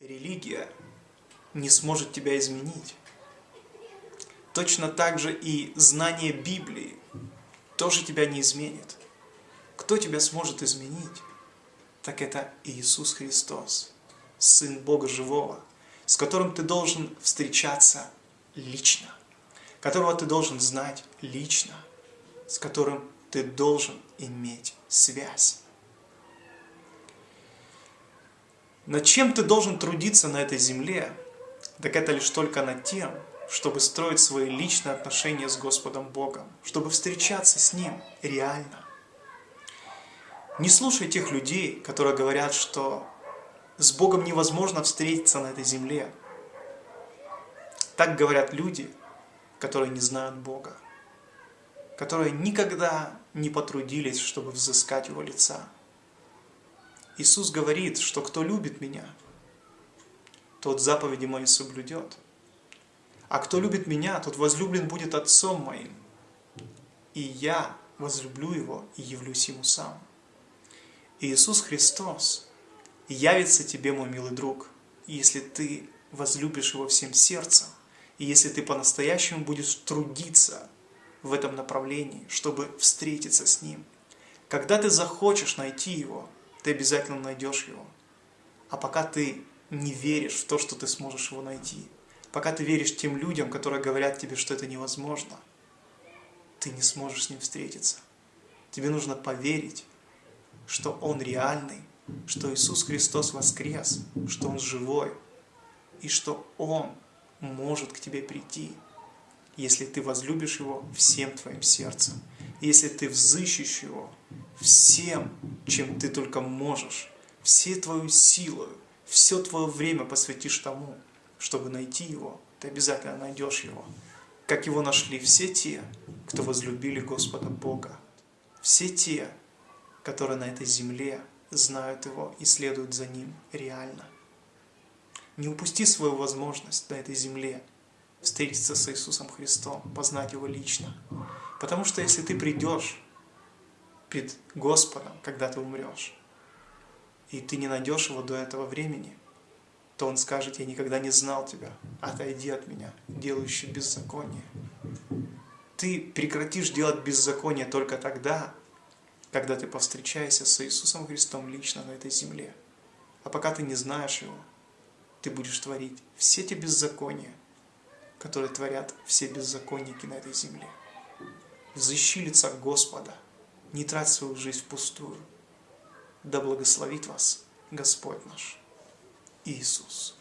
Религия не сможет тебя изменить. Точно так же и знание Библии тоже тебя не изменит. Кто тебя сможет изменить? Так это Иисус Христос, Сын Бога Живого, с которым ты должен встречаться лично, которого ты должен знать лично, с которым ты должен иметь связь. Над чем ты должен трудиться на этой земле, так это лишь только над тем, чтобы строить свои личные отношения с Господом Богом, чтобы встречаться с Ним реально. Не слушай тех людей, которые говорят, что с Богом невозможно встретиться на этой земле. Так говорят люди, которые не знают Бога, которые никогда не потрудились, чтобы взыскать Его лица. Иисус говорит, что кто любит Меня, тот заповеди Мои соблюдет. А кто любит Меня, тот возлюблен будет Отцом Моим. И Я возлюблю Его и явлюсь Ему сам. Иисус Христос явится тебе, мой милый друг, если ты возлюбишь Его всем сердцем, и если ты по-настоящему будешь трудиться в этом направлении, чтобы встретиться с Ним. Когда ты захочешь найти Его – ты обязательно найдешь его. А пока ты не веришь в то, что ты сможешь его найти, пока ты веришь тем людям, которые говорят тебе, что это невозможно, ты не сможешь с ним встретиться. Тебе нужно поверить, что Он реальный, что Иисус Христос воскрес, что Он живой, и что Он может к тебе прийти, если ты возлюбишь Его всем твоим сердцем, если ты взыщешь Его всем, чем ты только можешь, всей твою силу, все твое время посвятишь тому, чтобы найти Его, ты обязательно найдешь Его. Как Его нашли все те, кто возлюбили Господа Бога. Все те, которые на этой земле знают Его и следуют за Ним реально. Не упусти свою возможность на этой земле встретиться с Иисусом Христом, познать Его лично. Потому что если ты придешь пред Господом, когда ты умрешь, и ты не найдешь его до этого времени, то он скажет, я никогда не знал тебя, отойди от меня, делающий беззаконие. Ты прекратишь делать беззаконие только тогда, когда ты повстречаешься с Иисусом Христом лично на этой земле. А пока ты не знаешь Его, ты будешь творить все те беззакония, которые творят все беззаконники на этой земле. Взыщи лица Господа – не трать свою жизнь впустую. Да благословит вас Господь наш Иисус.